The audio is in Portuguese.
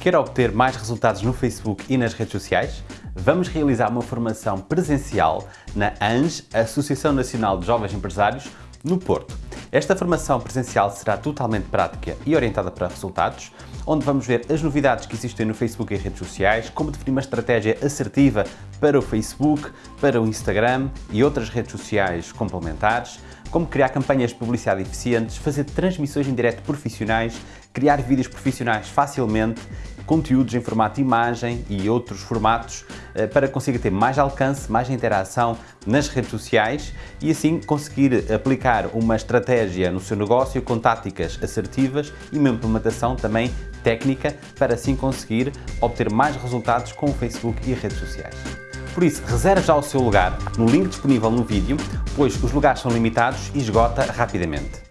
Quer obter mais resultados no Facebook e nas redes sociais? Vamos realizar uma formação presencial na ANJ, Associação Nacional de Jovens Empresários, no Porto. Esta formação presencial será totalmente prática e orientada para resultados, onde vamos ver as novidades que existem no Facebook e redes sociais, como definir uma estratégia assertiva para o Facebook, para o Instagram e outras redes sociais complementares, como criar campanhas de publicidade eficientes, fazer transmissões em direto profissionais, criar vídeos profissionais facilmente, conteúdos em formato imagem e outros formatos eh, para conseguir ter mais alcance, mais interação nas redes sociais e assim conseguir aplicar uma estratégia no seu negócio com táticas assertivas e uma implementação também técnica para assim conseguir obter mais resultados com o Facebook e redes sociais. Por isso, reserve já o seu lugar no link disponível no vídeo, pois os lugares são limitados e esgota rapidamente.